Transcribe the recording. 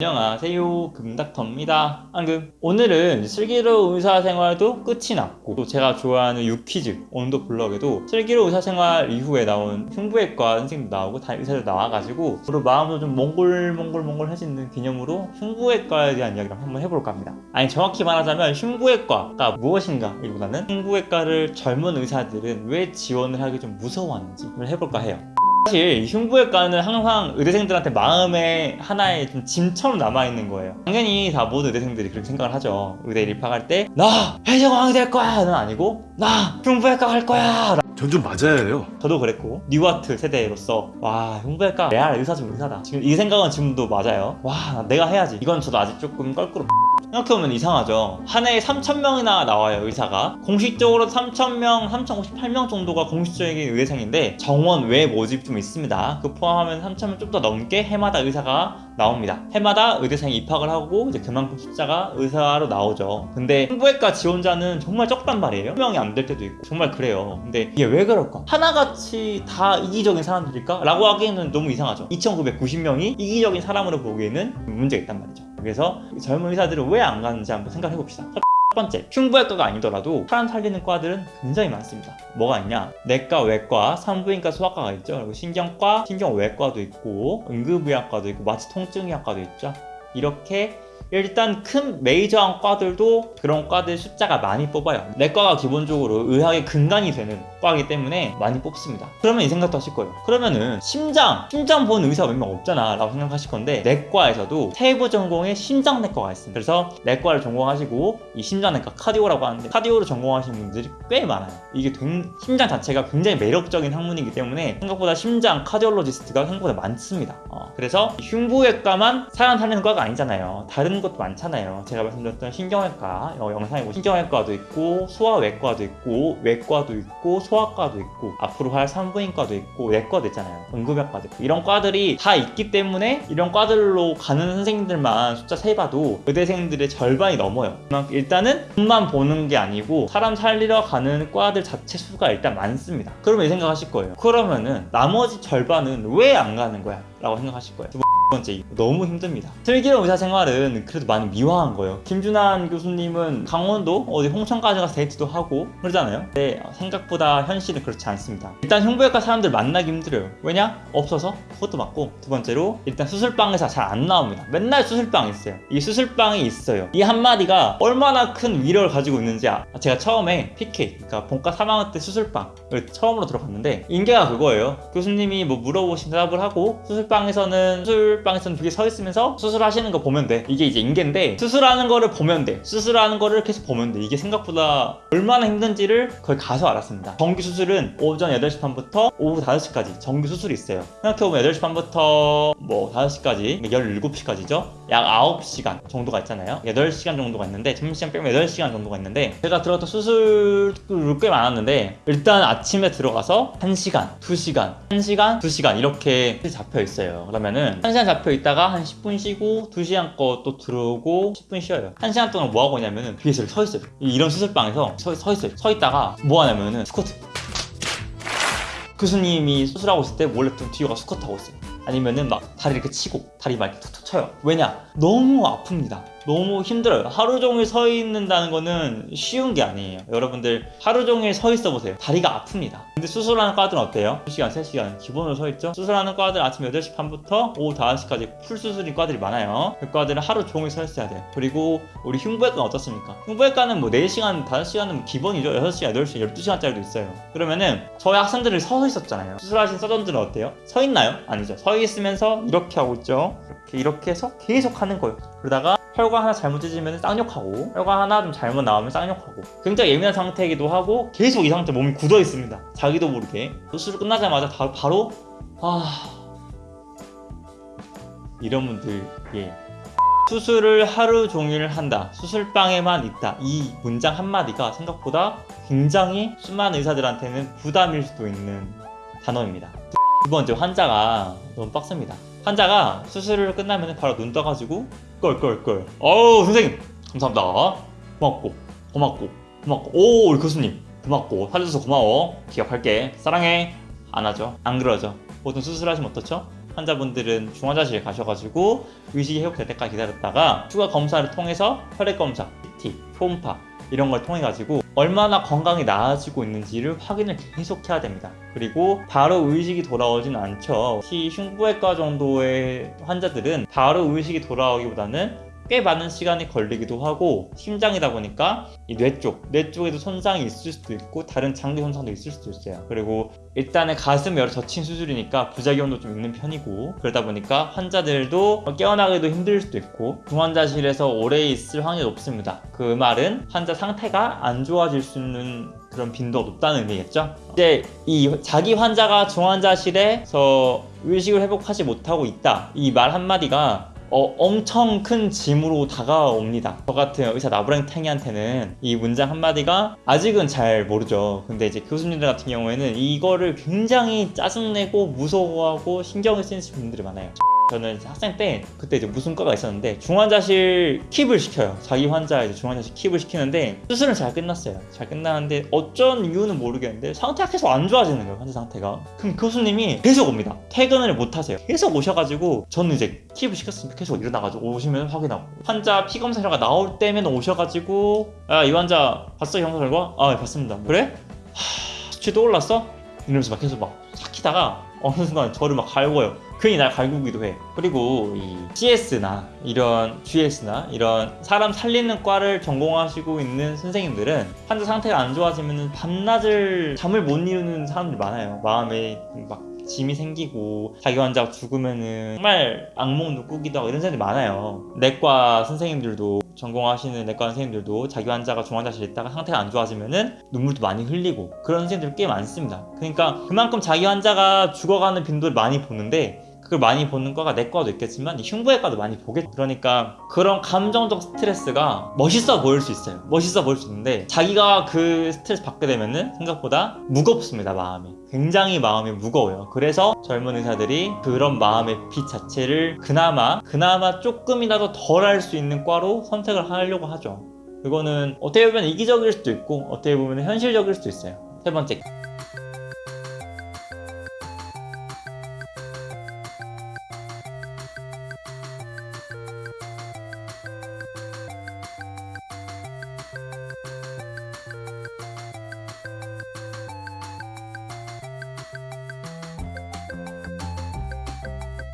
안녕하세요. 금닥터입니다. 안금. 오늘은 슬기로운 의사생활도 끝이 났고 또 제가 좋아하는 유퀴즈 온도 블럭에도 슬기로운 의사생활 이후에 나온 흉부외과 선생님도 나오고 다 의사들 나와가지고 저도 마음도 좀 몽골몽골몽골해지는 기념으로 흉부외과에 대한 이야기를 한번 해볼까 합니다. 아니 정확히 말하자면 흉부외과가 무엇인가? 이보다는 흉부외과를 젊은 의사들은 왜 지원을 하기 좀 무서워하는지 를 해볼까 해요 사실 흉부외과는 항상 의대생들한테 마음에 하나의 좀 짐처럼 남아있는 거예요. 당연히 다 모든 의대생들이 그렇게 생각을 하죠. 의대 입학할 때 나 해적왕이 될 거야! 는 아니고 나 흉부외과 갈 거야! 전 좀 맞아야 해요. 저도 그랬고 뉴아트 세대로서 와 흉부외과 레알 의사 중 의사다. 지금 이 생각은 지금도 맞아요 와 내가 해야지. 이건 저도 아직 조금 껄끄러 생각해보면 이상하죠. 한 해에 3,000명이나 나와요 의사가. 공식적으로 3,000명, 3,058명 정도가 공식적인 의대생인데 정원 외 모집 좀 있습니다. 그 포함하면 3,000명 좀 더 넘게 해마다 의사가 나옵니다. 해마다 의대생이 입학을 하고 이제 그만큼 숫자가 의사로 나오죠. 근데 흉부외과 지원자는 정말 적단 말이에요. 1명이 안 될 때도 있고 정말 그래요. 근데 이게 왜 그럴까? 하나같이 다 이기적인 사람들일까? 라고 하기에는 너무 이상하죠. 2990명이 이기적인 사람으로 보기에는 문제가 있단 말이죠 그래서 젊은 의사들은 왜 안 가는지 한번 생각해 봅시다 첫 번째, 흉부외과가 아니더라도 사람 살리는 과들은 굉장히 많습니다. 뭐가 있냐? 내과, 외과, 산부인과, 소아과가 있죠. 그리고 신경과, 신경외과도 있고, 응급의학과도 있고, 마취통증의학과도 있죠. 이렇게 일단 큰 메이저한 과들도 그런 과들 숫자가 많이 뽑아요. 내과가 기본적으로 의학의 근간이 되는 과이기 때문에 많이 뽑습니다. 그러면 이 생각도 하실 거예요. 그러면은 심장, 심장 보는 의사가 몇명 없잖아 라고 생각하실 건데 내과에서도 세부 전공의 심장내과가 있습니다. 그래서 내과를 전공하시고 이 심장내과 카디오라고 하는데 카디오를 전공하시는 분들이 꽤 많아요. 이게 된- 심장 자체가 굉장히 매력적인 학문이기 때문에 생각보다 심장 카디올로지스트가 생각보다 많습니다. 어, 그래서 흉부외과만 사람 살리는 과가 아니잖아요. 다른 것도 많잖아요. 제가 말씀드렸던 신경외과 어, 영상에 보 신경외과도 있고 소아외과도 있고 외과도 있고 소아과도 있고 앞으로 할 산부인과도 있고 내과도 있잖아요. 응급외과도 있고 이런 과들이 다 있기 때문에 이런 과들로 가는 선생님들만 숫자 세봐도 의대생들의 절반이 넘어요. 일단은 돈만 보는 게 아니고 사람 살리러 가는 과들 자체 수가 일단 많습니다. 그러면 이 생각하실 거예요. 그러면은 나머지 절반은 왜 안 가는 거야? 라고 생각하실 거예요. 두 번째 너무 힘듭니다. 슬기로운 의사생활은 그래도 많이 미화한 거예요. 김준환 교수님은 강원도 어디 홍천까지 가서 데이트도 하고 그러잖아요. 근데 생각보다 현실은 그렇지 않습니다. 일단 흉부외과 사람들 만나기 힘들어요. 왜냐? 없어서 그것도 맞고 두 번째로 일단 수술방에서 잘 안 나옵니다. 맨날 수술방이 있어요. 이 수술방이 있어요. 이 한마디가 얼마나 큰 위력을 가지고 있는지 아, 제가 처음에 PK 그러니까 본과 3학년 때 수술방을 처음으로 들어갔는데 인계가 그거예요. 교수님이 뭐 물어보신 대답을 하고 수술방에서는 수술 방에서는 뒤에 서 있으면서 수술하시는 거 보면 돼. 이게 이제 인계인데 수술하는 거를 보면 돼. 수술하는 거를 계속 보면 돼. 이게 생각보다 얼마나 힘든지를 거기 가서 알았습니다. 정규 수술은 오전 8시 반부터 오후 5시까지 정규 수술이 있어요. 생각해보면 8시 반부터 뭐 5시까지 17시까지죠. 약 9시간 정도가 있잖아요. 8시간 정도가 있는데 점심시간 빼면 8시간 정도가 있는데 제가 들어갔던 수술을 꽤 많았는데 일단 아침에 들어가서 1시간, 2시간, 1시간, 2시간 이렇게 잡혀 있어요. 그러면은 1시간 잡혀 있다가 한 10분 쉬고 2시간 거 또 들어오고 10분 쉬어요. 1시간 동안 뭐 하고 있냐면은 이렇게 서 있어요. 이- 이런 수술방에서 서, 서 있어요. 서 있다가 뭐 하냐면은 스쿼트. 교수님이 수술하고 있을 때 몰래 좀 뒤에 가서 스쿼트 하고 있어요. 아니면은 막 다리 이렇게 치고 다리 막 이렇게 툭툭 쳐요. 왜냐? 너무 아픕니다. 너무 힘들어요. 하루 종일 서 있는다는 거는 쉬운 게 아니에요. 여러분들 하루 종일 서 있어 보세요. 다리가 아픕니다. 근데 수술하는 과들은 어때요? 2시간, 3시간 기본으로 서 있죠? 수술하는 과들 아침 8시 반부터 오후 5시까지 풀 수술인 과들이 많아요. 그 과들은 하루 종일 서 있어야 돼요. 그리고 우리 흉부외과는 어떻습니까? 흉부외과는 뭐 4시간, 5시간은 기본이죠. 6시간, 8시간, 12시간짜리도 있어요. 그러면은 저희 학생들이 서 있었잖아요. 수술하신 서전들은 어때요? 서 있나요? 아니죠. 서 있으면서 이렇게 하고 있죠. 이렇게 이렇게 해서 계속 하는 거예요. 그러다가 혈관 하나 잘못 찢으면 쌍욕하고 혈관 하나 좀 잘못 나오면 쌍욕하고 굉장히 예민한 상태이기도 하고 계속 이 상태 몸이 굳어 있습니다. 자기도 모르게 수술 끝나자마자 다- 바로 아 이런 분들 예 수술을 하루 종일 한다. 수술방에만 있다. 이 문장 한마디가 생각보다 굉장히 수많은 의사들한테는 부담일 수도 있는 단어입니다. 두 번째 환자가 너무 빡셉니다. 환자가 수술을 끝나면 바로 눈 떠가지고 껄껄껄 어우 선생님. 감사합니다. 고맙고 고맙고 고맙고. 오 우리 교수님. 고맙고. 살려줘서 고마워. 기억할게. 사랑해. 안 하죠. 안 그러죠. 보통 수술하시면 어떻죠? 환자분들은 중환자실에 가셔가지고 의식이 회복될 때까지 기다렸다가 추가 검사를 통해서 혈액 검사, CT, 초음파 이런 걸 통해 가지고 얼마나 건강이 나아지고 있는지를 확인을 계속 해야 됩니다. 그리고 바로 의식이 돌아오진 않죠. 특히 흉부외과 정도의 환자들은 바로 의식이 돌아오기보다는 꽤 많은 시간이 걸리기도 하고 심장이다 보니까 이 뇌 쪽, 뇌 쪽에도 손상이 있을 수도 있고 다른 장기 손상도 있을 수도 있어요. 그리고 일단은 가슴 열을 젖힌 수술이니까 부작용도 좀 있는 편이고 그러다 보니까 환자들도 깨어나기도 힘들 수도 있고 중환자실에서 오래 있을 확률이 높습니다. 그 말은 환자 상태가 안 좋아질 수 있는 그런 빈도가 높다는 의미겠죠. 이제 이 자기 환자가 중환자실에서 의식을 회복하지 못하고 있다 이 말 한마디가 어, 엄청 큰 짐으로 다가옵니다. 저 같은 의사 나부랭탱이한테는 이 문장 한마디가 아직은 잘 모르죠. 근데 이제 교수님들 같은 경우에는 이거를 굉장히 짜증내고 무서워하고 신경을 쓰시는 분들이 많아요. 저는 학생 때 그때 이제 무슨 과가 있었는데 중환자실 킵을 시켜요. 자기 환자 이제 중환자실 킵을 시키는데 수술은 잘 끝났어요. 잘 끝나는데 어쩐 이유는 모르겠는데 상태가 계속 안 좋아지는 거예요. 환자 상태가. 그럼 교수님이 계속 옵니다. 퇴근을 못 하세요. 계속 오셔가지고 저는 이제 킵을 시켰으니까 계속 일어나가지고 오시면 확인하고 환자 피 검사 결과 나올 때면 오셔가지고 아 이 환자 봤어 형사 결과? 아 네, 봤습니다. 그래? 하, 수치 또 올랐어? 이러면서 막 계속 막 삭히다가 어느 순간 저를 막 갈고요. 괜히 날 갈구기도 해. 그리고 이 CS나 이런 GS나 이런 사람 살리는 과를 전공하시고 있는 선생님들은 환자 상태가 안 좋아지면 밤낮을 잠을 못 이루는 사람들이 많아요. 마음에 막 짐이 생기고 자기 환자가 죽으면은 정말 악몽도 꾸기도 하고 이런 사람들이 많아요. 내과 선생님들도 전공하시는 내과 선생님들도 자기 환자가 중환자실에 있다가 상태가 안 좋아지면은 눈물도 많이 흘리고 그런 선생님들 꽤 많습니다. 그러니까 그만큼 자기 환자가 죽어가는 빈도를 많이 보는데 그걸 많이 보는 과가 내과도 있겠지만 이 흉부외과도 많이 보겠죠. 그러니까 그런 감정적 스트레스가 멋있어 보일 수 있어요. 멋있어 보일 수 있는데 자기가 그 스트레스 받게 되면은 생각보다 무겁습니다. 마음이 굉장히 마음이 무거워요. 그래서 젊은 의사들이 그런 마음의 빛 자체를 그나마 그나마 조금이라도 덜 할 수 있는 과로 선택을 하려고 하죠. 그거는 어떻게 보면 이기적일 수도 있고 어떻게 보면 현실적일 수도 있어요. 세 번째